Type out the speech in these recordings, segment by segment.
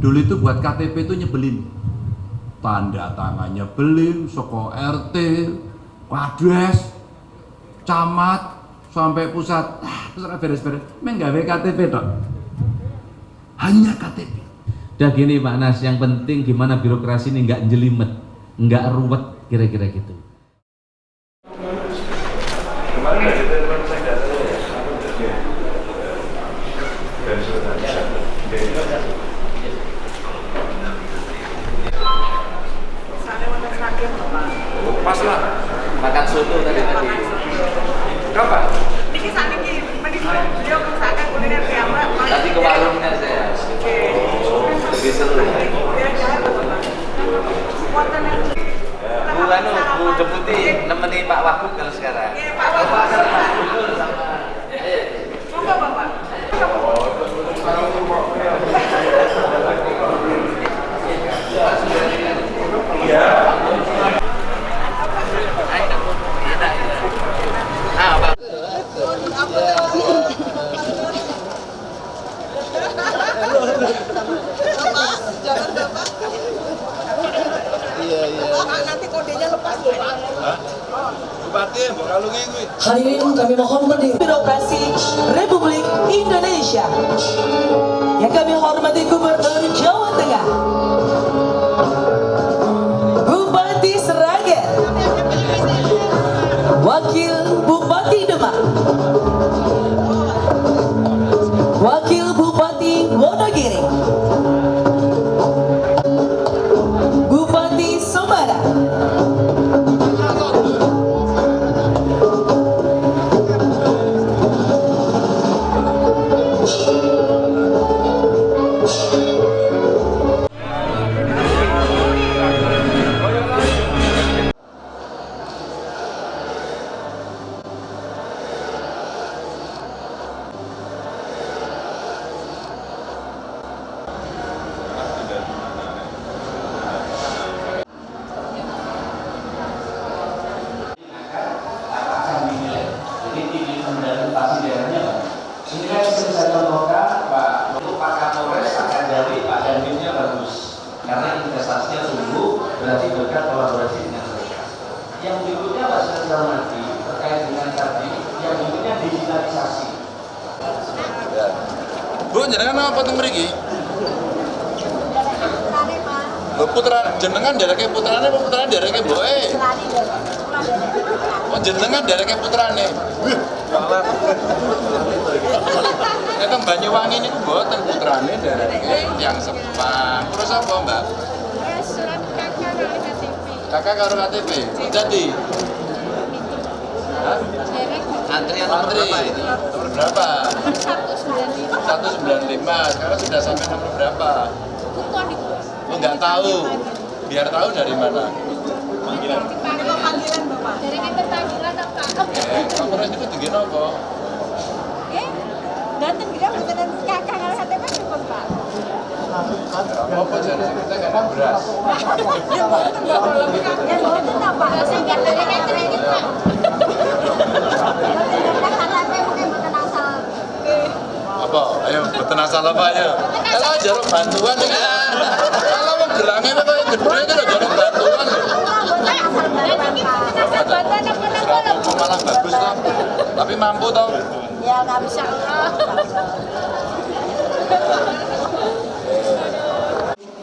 Dulu itu buat KTP itu nyebelin. Tanda tangannya nyebelin, soko RT, kades, camat, sampai pusat. Ah, beres-beres. Menggawe KTP dok. Hanya KTP. Udah gini Pak Nas, yang penting gimana birokrasi ini nggak jelimet, nggak ruwet kira-kira gitu. Kemarin dari telepon saya nggak tahu ya. Dari Sultan. Pas lah. Makan soto tadi tadi. Kapan? Niki saniki, niki beliau mengusahakan kuliner piyambak. Tadi ke warungnya saya. Lebih seru. Wonten yang Bu anu, Bu Deputi nemeni Pak Wagub kalau sekarang. Iya, Pak Wagub. Monggo Bapak. Ah, Pak. Nanti kodenya lepas loh Pak. Bupati, mbok kuwi. Hadirin kami mohon berdiri. Birokrasi Republik Yang berikutnya saya hormati terkait dengan tadi, yang berikutnya digitalisasi. Bu, jenengan apa mriki? Bu putra jenengan dereke putrane apa putrane dereke mboke? Oh jenengan dereke putrane. Nek teng Banyuwangi niku mboten putrane dereke yang sepang. Terus apa, Mbak? Kakak karo KTP. Jadi Hah? Antrian nomor Antri. berapa ini? Nomor berapa? 195. Sekarang sudah sampai nomor berapa? Oh, nggak tahu. Biar tahu dari mana. Panggilan. Panggilan Bapak. Eh, kamu itu tinggi nopo? Datang dia beneran kakak kalau KTP cukup Pak. Apa kita beras? Ya boten kakek boten apa? Apa? Ayo beten asal apa ayo? Kalau jaruk bantuan. Kalau mau kayak gede kan jaruk bantuan. Seragam malah bagus toh. Tapi mampu toh. Ya nggak bisa.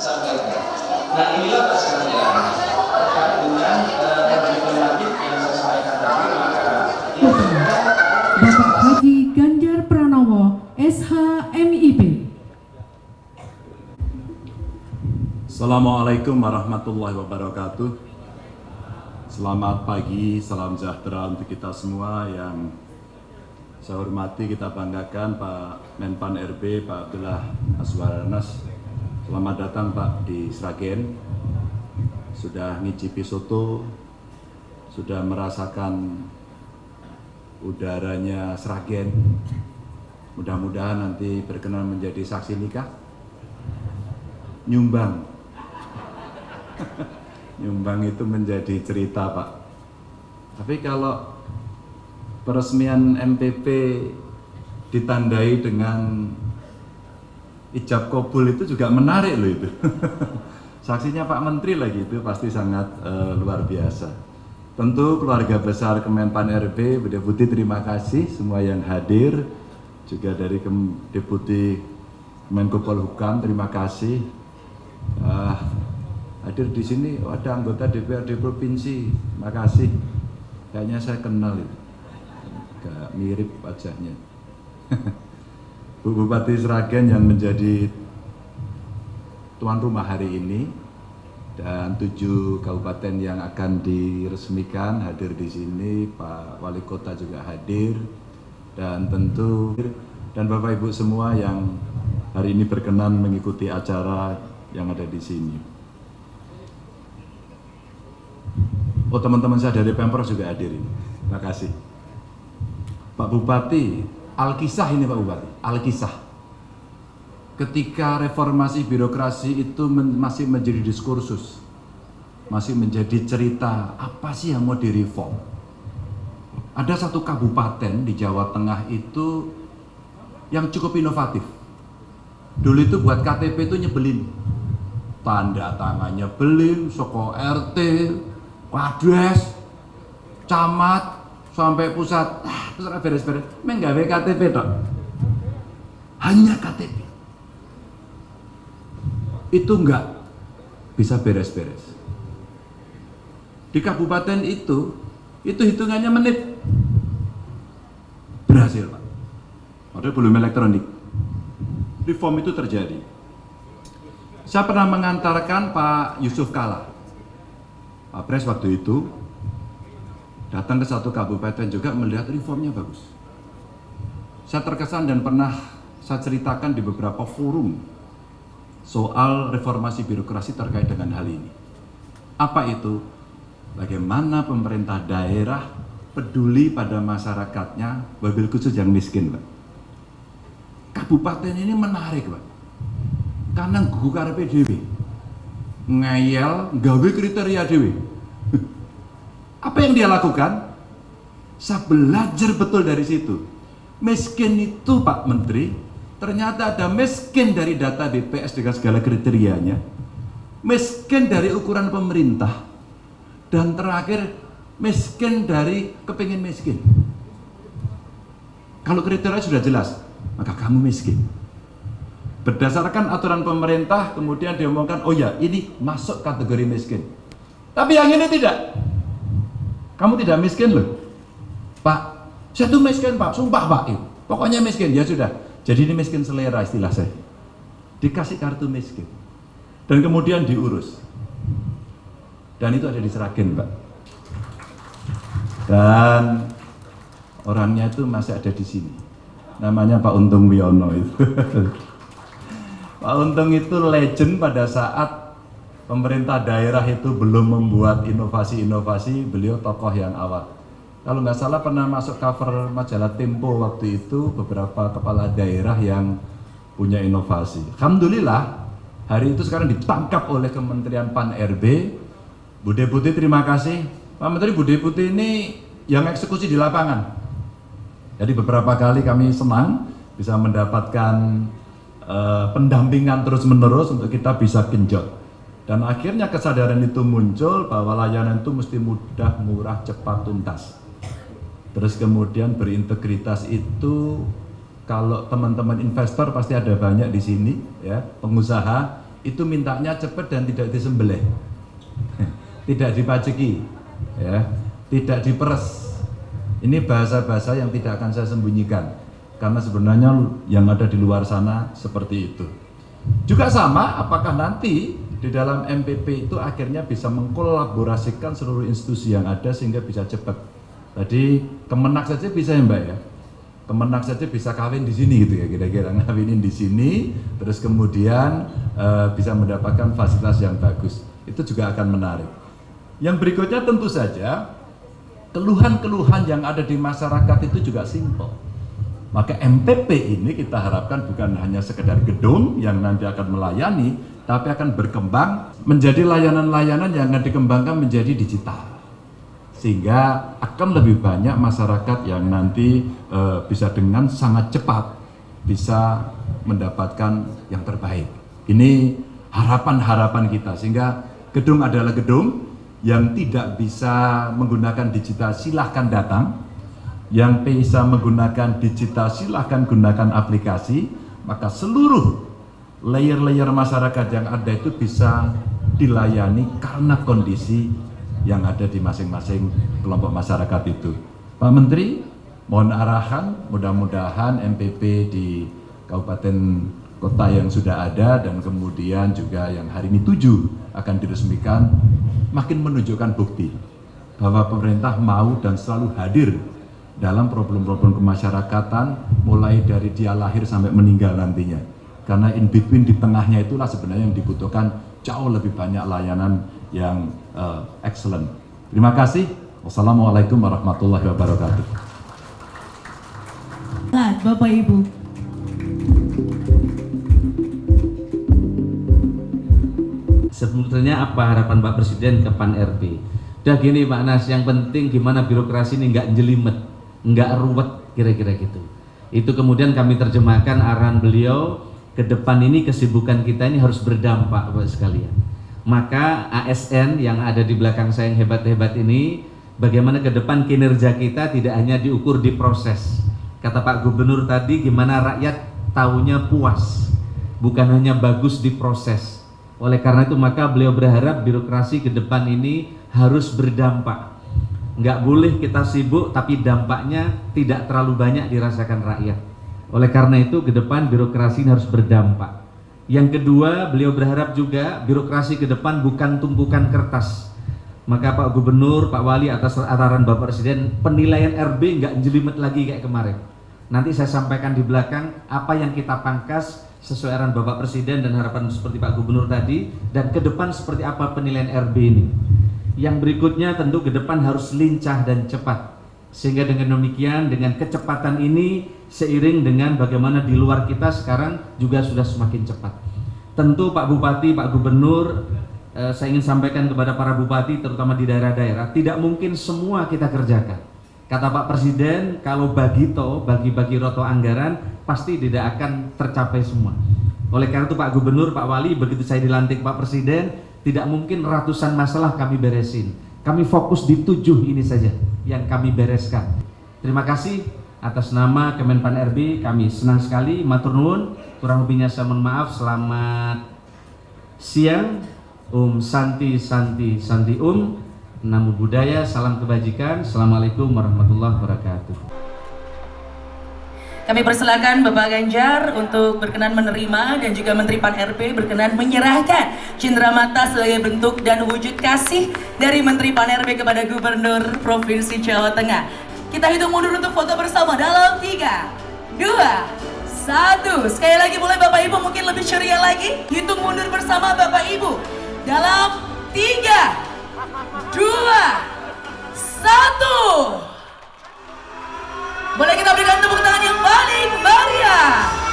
sampaikan. Nah inilah sekalian terkait dengan diplomatik yang saya sampaikan tadi maka Bapak Haji Ganjar Pranowo, SHMIP. Assalamualaikum warahmatullahi wabarakatuh. Selamat pagi, salam sejahtera untuk kita semua yang saya hormati, kita banggakan Pak Menpan RB, Pak Abdullah Aswaranas. Selamat datang Pak di Sragen. Sudah ngicipi soto, sudah merasakan udaranya Sragen. Mudah-mudahan nanti berkenan menjadi saksi nikah. Nyumbang nyumbang itu menjadi cerita pak tapi kalau peresmian MPP ditandai dengan ijab kabul itu juga menarik loh itu. Saksinya Pak Menteri lagi itu pasti sangat eh, luar biasa. Tentu keluarga besar Kemenpan RB, Bu Deputi terima kasih semua yang hadir, juga dari Kem- Deputi Menko Polhukam terima kasih. Ah, hadir di sini oh, ada anggota DPRD provinsi, terima kasih. Kayaknya saya kenal itu, agak mirip wajahnya. Bu Bupati Sragen yang menjadi tuan rumah hari ini dan tujuh kabupaten yang akan diresmikan hadir di sini, Pak Wali Kota juga hadir dan tentu dan Bapak Ibu semua yang hari ini berkenan mengikuti acara yang ada di sini. Oh teman-teman saya dari Pemprov juga hadir ini. Terima kasih. Pak Bupati, Alkisah ini Pak Bupati, Alkisah. Ketika reformasi birokrasi itu men- masih menjadi diskursus, masih menjadi cerita apa sih yang mau direform. Ada satu kabupaten di Jawa Tengah itu yang cukup inovatif. Dulu itu buat KTP itu nyebelin. Tanda tangan nyebelin, soko RT, kades, camat, sampai pusat. Ah, beres-beres. Menggawe KTP tok. Hanya KTP. Itu enggak bisa beres-beres. Di kabupaten itu, itu hitungannya menit. Berhasil, Pak. Padahal belum elektronik. Reform itu terjadi. Saya pernah mengantarkan Pak Yusuf Kala. Pak Pres waktu itu datang ke satu kabupaten juga melihat reformnya bagus. Saya terkesan dan pernah saya ceritakan di beberapa forum soal reformasi birokrasi terkait dengan hal ini. Apa itu? Bagaimana pemerintah daerah peduli pada masyarakatnya, wabil khusus yang miskin, Pak. Kabupaten ini menarik, Pak. Karena gugu karepe dhewe. Ngeyel, gawe kriteria dhewe. Apa yang dia lakukan? Saya belajar betul dari situ. Miskin itu Pak Menteri, ternyata ada miskin dari data BPS dengan segala kriterianya. Miskin dari ukuran pemerintah. Dan terakhir, miskin dari kepingin miskin. Kalau kriteria sudah jelas, maka kamu miskin. Berdasarkan aturan pemerintah, kemudian diomongkan, oh ya ini masuk kategori miskin. Tapi yang ini tidak. Kamu tidak miskin loh. Pak, saya tuh miskin pak, sumpah pak. Eh, Pokoknya miskin, ya sudah. Jadi ini miskin selera istilah saya. Dikasih kartu miskin. Dan kemudian diurus. Dan itu ada di Seragen pak. Dan orangnya itu masih ada di sini. Namanya Pak Untung Wiono itu. Pak Untung itu legend pada saat pemerintah daerah itu belum membuat inovasi-inovasi, beliau tokoh yang awal. Kalau nggak salah pernah masuk cover majalah Tempo waktu itu beberapa kepala daerah yang punya inovasi. Alhamdulillah hari itu sekarang ditangkap oleh Kementerian Pan RB. Bu Deputi terima kasih. Pak Menteri Bu Deputi ini yang eksekusi di lapangan. Jadi beberapa kali kami senang bisa mendapatkan eh, pendampingan terus-menerus untuk kita bisa genjot. Dan akhirnya kesadaran itu muncul bahwa layanan itu mesti mudah, murah, cepat, tuntas. Terus kemudian berintegritas itu kalau teman-teman investor pasti ada banyak di sini ya, pengusaha itu mintanya cepat dan tidak disembelih. tidak dipajeki ya, tidak diperes. Ini bahasa-bahasa yang tidak akan saya sembunyikan karena sebenarnya yang ada di luar sana seperti itu. Juga sama, apakah nanti di dalam MPP itu akhirnya bisa mengkolaborasikan seluruh institusi yang ada sehingga bisa cepat. Tadi Kemenak saja bisa ya Mbak ya. Kemenak saja bisa kawin di sini gitu ya kira-kira ngawinin di sini, terus kemudian eh, bisa mendapatkan fasilitas yang bagus. Itu juga akan menarik. Yang berikutnya tentu saja keluhan-keluhan yang ada di masyarakat itu juga simpel. Maka MPP ini kita harapkan bukan hanya sekedar gedung yang nanti akan melayani, tapi akan berkembang menjadi layanan-layanan yang akan dikembangkan menjadi digital. Sehingga akan lebih banyak masyarakat yang nanti eh, bisa dengan sangat cepat bisa mendapatkan yang terbaik. Ini harapan-harapan kita sehingga gedung adalah gedung yang tidak bisa menggunakan digital silahkan datang yang bisa menggunakan digital silahkan gunakan aplikasi maka seluruh layer-layer masyarakat yang ada itu bisa dilayani karena kondisi yang ada di masing-masing kelompok masyarakat itu. Pak Menteri mohon arahan mudah-mudahan MPP di Kabupaten Kota yang sudah ada dan kemudian juga yang hari ini tujuh akan diresmikan makin menunjukkan bukti bahwa pemerintah mau dan selalu hadir dalam problem-problem kemasyarakatan mulai dari dia lahir sampai meninggal nantinya karena in between di tengahnya itulah sebenarnya yang dibutuhkan jauh lebih banyak layanan yang uh, excellent terima kasih wassalamualaikum warahmatullahi wabarakatuh Bapak Ibu Sebetulnya apa harapan Pak Presiden ke Pan RB? Udah gini Pak Nas, yang penting gimana birokrasi ini nggak jelimet, nggak ruwet kira-kira gitu. Itu kemudian kami terjemahkan arahan beliau ke depan ini kesibukan kita ini harus berdampak Bapak sekalian. Maka ASN yang ada di belakang saya yang hebat-hebat ini, bagaimana ke depan kinerja kita tidak hanya diukur di proses. Kata Pak Gubernur tadi, gimana rakyat tahunya puas, bukan hanya bagus di proses oleh karena itu maka beliau berharap birokrasi ke depan ini harus berdampak. Nggak boleh kita sibuk tapi dampaknya tidak terlalu banyak dirasakan rakyat. Oleh karena itu ke depan birokrasi harus berdampak. Yang kedua beliau berharap juga birokrasi ke depan bukan tumpukan kertas. Maka Pak Gubernur, Pak Wali atas arahan Bapak Presiden penilaian RB nggak jelimet lagi kayak kemarin. Nanti saya sampaikan di belakang apa yang kita pangkas sesuai arahan Bapak Presiden dan harapan seperti Pak Gubernur tadi dan ke depan seperti apa penilaian RB ini. Yang berikutnya tentu ke depan harus lincah dan cepat. Sehingga dengan demikian dengan kecepatan ini seiring dengan bagaimana di luar kita sekarang juga sudah semakin cepat. Tentu Pak Bupati, Pak Gubernur eh, saya ingin sampaikan kepada para bupati terutama di daerah-daerah tidak mungkin semua kita kerjakan. Kata Pak Presiden, kalau bagi to, bagi-bagi roto anggaran, pasti tidak akan tercapai semua. Oleh karena itu Pak Gubernur, Pak Wali, begitu saya dilantik Pak Presiden, tidak mungkin ratusan masalah kami beresin. Kami fokus di tujuh ini saja yang kami bereskan. Terima kasih atas nama Kemenpan RB, kami senang sekali, matur nuwun, kurang lebihnya saya mohon maaf, selamat siang, Om Santi Santi Santi Om, Namo Buddhaya, salam kebajikan. Assalamualaikum warahmatullahi wabarakatuh. Kami persilakan Bapak Ganjar untuk berkenan menerima dan juga Menteri Pan RP berkenan menyerahkan cindera mata sebagai bentuk dan wujud kasih dari Menteri Pan RP kepada Gubernur Provinsi Jawa Tengah. Kita hitung mundur untuk foto bersama dalam 3, 2, 1. Sekali lagi boleh Bapak Ibu mungkin lebih ceria lagi. Hitung mundur bersama Bapak Ibu dalam 3, 2, 1. Boleh kita berikan tepuk tangan yang paling meriah.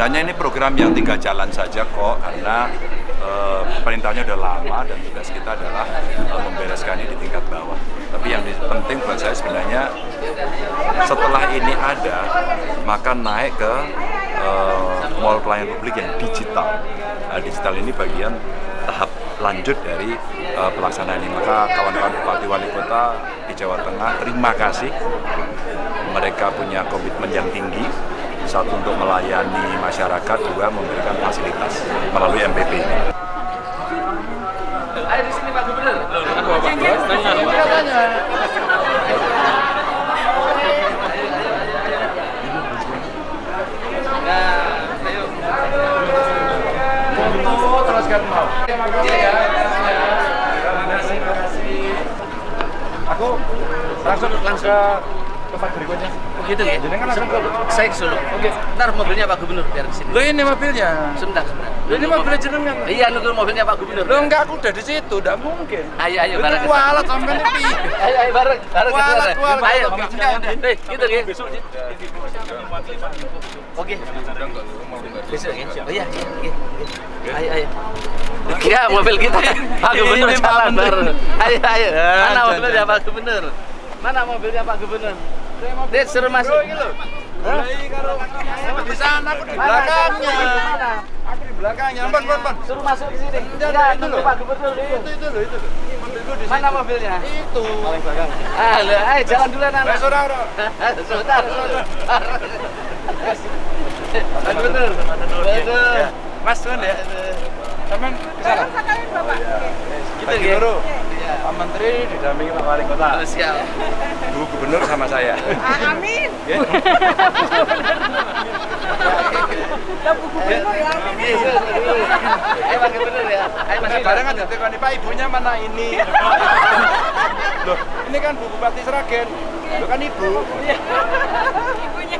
Sebenarnya ini program yang tinggal jalan saja kok, karena eh, perintahnya udah lama dan tugas kita adalah eh, membereskan ini di tingkat bawah. Tapi yang penting buat saya sebenarnya setelah ini ada, maka naik ke eh, mall pelayanan publik yang digital. Nah, digital ini bagian tahap lanjut dari eh, pelaksanaan ini. Maka kawan-kawan bupati wali kota di Jawa Tengah, terima kasih. Mereka punya komitmen yang tinggi satu untuk melayani masyarakat, dua memberikan fasilitas melalui MPP ini. ayo di sini Pak Gubernur. Terima kasih. Aku langsung langsung ke tempat berikutnya. Gitu ya. Jenengan langsung ke Saya ke Solo. Oke. Ntar mobilnya Pak Gubernur biar ke sini. Lo ini mobilnya. Sebentar, sebentar. Lo ini mobilnya jenengan. Iya, nunggu mobilnya Pak Gubernur. Lo enggak aku udah di situ, enggak mungkin. Ayo, ayo Lu bareng. kualat sampai nih pi. Ayo, ayo bareng, bareng. Kualat, bareng. kualat. Ayo. Eh, gitu ya. Oke. Besok ya. Oh iya, iya, iya. Ayo, ayo. Ya, mobil kita. Pak Gubernur jalan bareng. Ayo, ayo. Mana mobilnya Pak Gubernur? Mana mobilnya Pak Gubernur? Dia suruh masuk. Di sana aku di belakangnya. Aku di belakangnya. Suruh masuk ke sini. Jangan, Ya, itu loh. Pak Gubernur dulu. Itu itu loh, itu Mana mobilnya? Itu. Ah, lah, ayo jalan dulu anak. Sebentar. Pak Gubernur. Betul. Ya. Mas Tuan ya. Ke sana. Gitu Pak ya. Gubernur. Menteri didampingi Pak Wali Kota. Oh, siap. Bu Gubernur sama saya. Amin. Ya. Ayo Pak Gubernur ya. Ayo Mas Masih bareng aja tekoni Pak ibunya mana ini? Loh, ini kan Bu Bupati Seragen. Lo kan ibu. Ibunya.